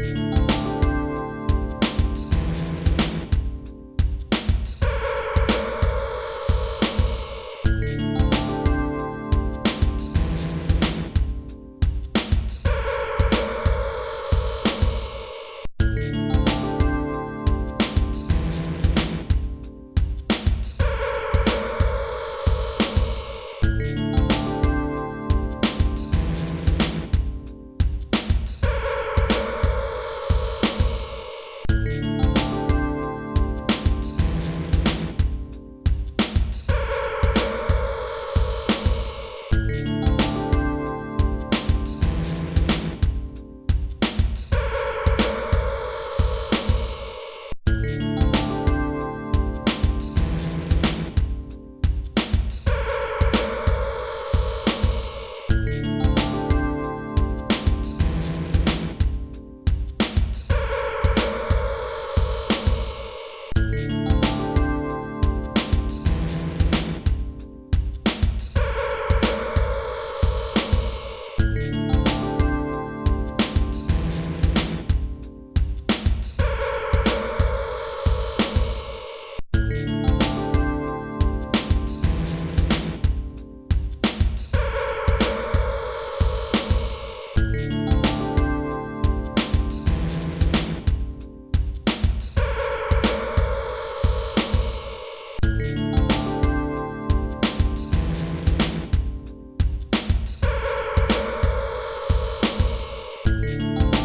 Bye. Bye.